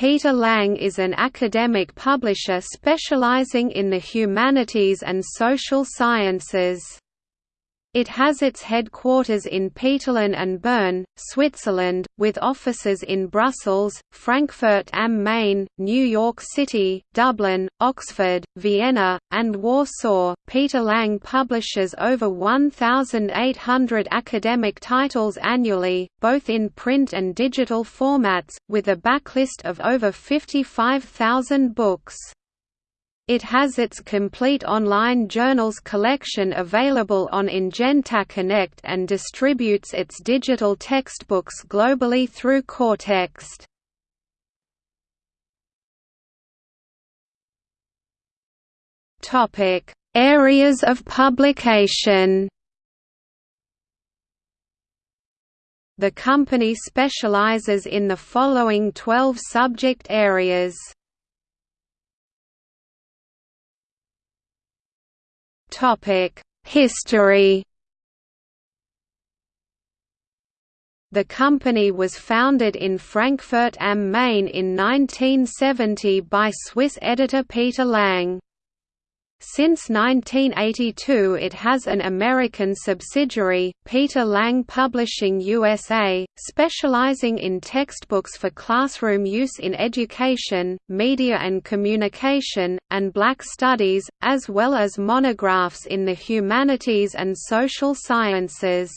Peter Lang is an academic publisher specializing in the humanities and social sciences. It has its headquarters in Peterlin and Bern, Switzerland, with offices in Brussels, Frankfurt am Main, New York City, Dublin, Oxford, Vienna, and Warsaw. Peter Lang publishes over 1,800 academic titles annually, both in print and digital formats, with a backlist of over 55,000 books. It has its complete online journals collection available on Ingenta Connect and distributes its digital textbooks globally through Kortext. Topic: Areas of publication. The company specializes in the following 12 subject areas. History. The company was founded in Frankfurt am Main in 1970 by Swiss editor Peter Lang. Since 1982 it has an American subsidiary, Peter Lang Publishing USA, specializing in textbooks for classroom use in education, media and communication, and black studies, as well as monographs in the humanities and social sciences.